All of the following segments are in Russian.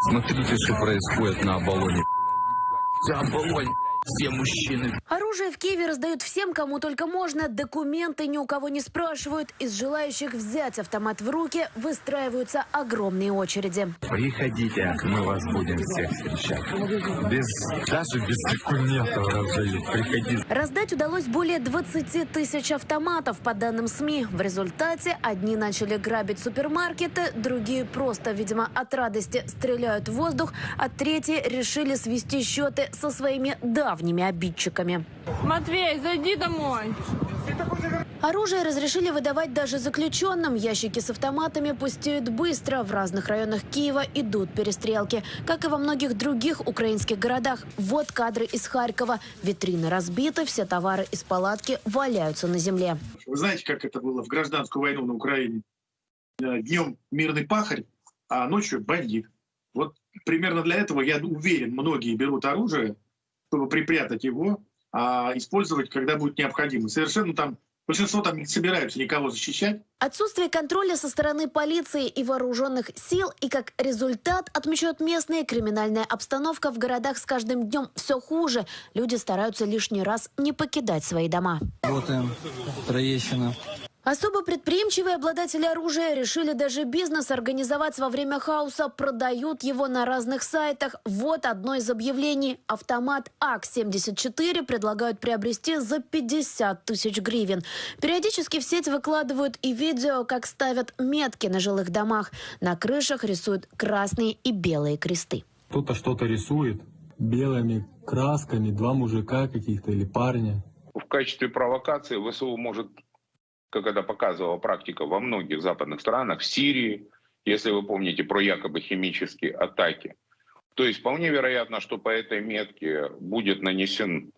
Смотрите, что происходит на Оболоне. Оболонь, все мужчины. Оружие в Киеве раздают всем, кому только можно. Документы ни у кого не спрашивают. Из желающих взять автомат в руки выстраиваются огромные очереди. Приходите, мы вас будем всех встречать. Без, даже без документов раздают. Приходите. Раздать удалось более 20 тысяч автоматов, по данным СМИ. В результате одни начали грабить супермаркеты, другие просто, видимо, от радости стреляют в воздух, а третьи решили свести счеты со своими давними обидчиками. Матвей, зайди домой. Оружие разрешили выдавать даже заключенным. Ящики с автоматами пустеют быстро. В разных районах Киева идут перестрелки. Как и во многих других украинских городах. Вот кадры из Харькова. Витрины разбиты, все товары из палатки валяются на земле. Вы знаете, как это было в гражданскую войну на Украине? Э, Днем мирный пахарь, а ночью бандит. Вот примерно для этого, я уверен, многие берут оружие, чтобы припрятать его, а использовать, когда будет необходимо. Совершенно там, большинство там не собираются никого защищать. Отсутствие контроля со стороны полиции и вооруженных сил и как результат, отмечают местные, криминальная обстановка в городах с каждым днем все хуже. Люди стараются лишний раз не покидать свои дома. Работаем. Троещина. Особо предприимчивые обладатели оружия решили даже бизнес организовать во время хаоса. Продают его на разных сайтах. Вот одно из объявлений. Автомат АК-74 предлагают приобрести за 50 тысяч гривен. Периодически в сеть выкладывают и видео, как ставят метки на жилых домах. На крышах рисуют красные и белые кресты. Кто-то что-то рисует белыми красками, два мужика каких-то или парня. в качестве провокации ВСУ может, как это показывала практика во многих западных странах, в Сирии, если вы помните про якобы химические атаки. То есть вполне вероятно, что по этой метке будет нанесен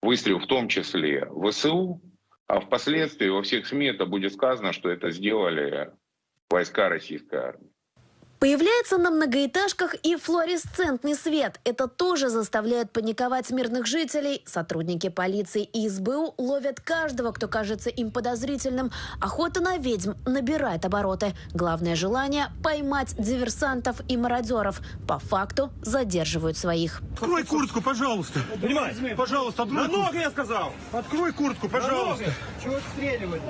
выстрел в том числе ВСУ, а впоследствии во всех СМИ это будет сказано, что это сделали войска российской армии. Появляется на многоэтажках и флуоресцентный свет. Это тоже заставляет паниковать мирных жителей. Сотрудники полиции и СБУ ловят каждого, кто кажется им подозрительным. Охота на ведьм набирает обороты. Главное желание – поймать диверсантов и мародеров. По факту задерживают своих. Открой куртку, пожалуйста. Понимаешь? Пожалуйста, открой. На ноги, я сказал. Открой куртку, пожалуйста. Чего стреливать?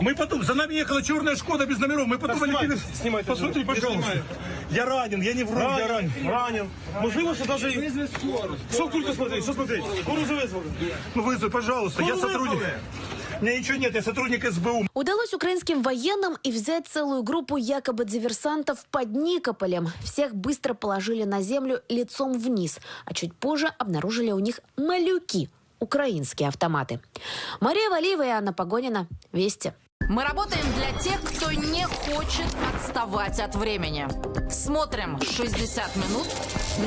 Мы потом, за нами ехала черная Шкода без номеров. Мы потом полетели. снимай, Посмотри, пожалуйста. Я ранен, я не вру, я ранен. Ранен. Можливо, что даже... Вызови скорую. Что только смотреть, что смотреть? Скорую же вызвали. Ну вызови, пожалуйста, я сотрудник. У меня ничего нет, я сотрудник СБУ. Удалось украинским военным и взять целую группу якобы диверсантов под Никополем. Всех быстро положили на землю лицом вниз, а чуть позже обнаружили у них малюки – украинские автоматы. Мария Валиева и Анна Погонина. Вести. Мы работаем для тех, кто не хочет отставать от времени. Смотрим 60 минут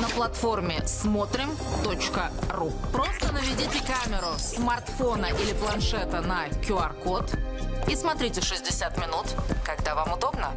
на платформе смотрим.ру. Просто наведите камеру смартфона или планшета на QR-код и смотрите 60 минут, когда вам удобно.